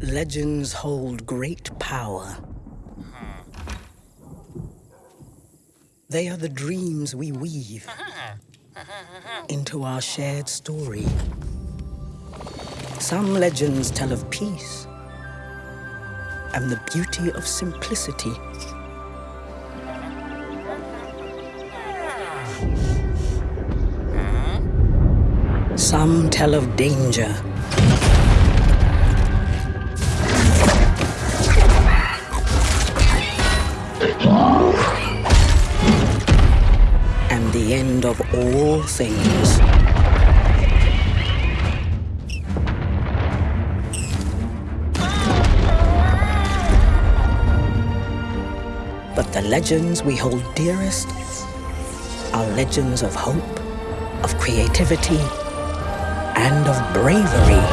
Legends hold great power. They are the dreams we weave into our shared story. Some legends tell of peace and the beauty of simplicity. Some tell of danger the end of all things. But the legends we hold dearest are legends of hope, of creativity, and of bravery.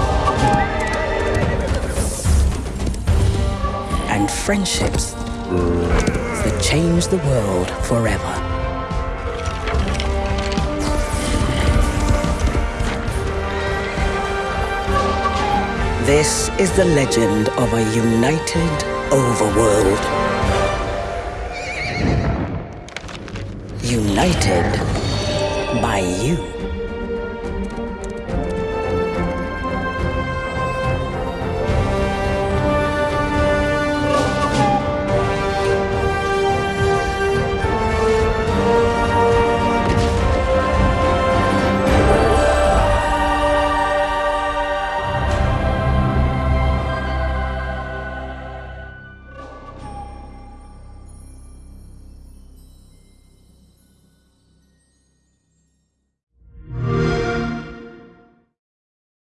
And friendships that change the world forever. This is the legend of a united overworld. United by you.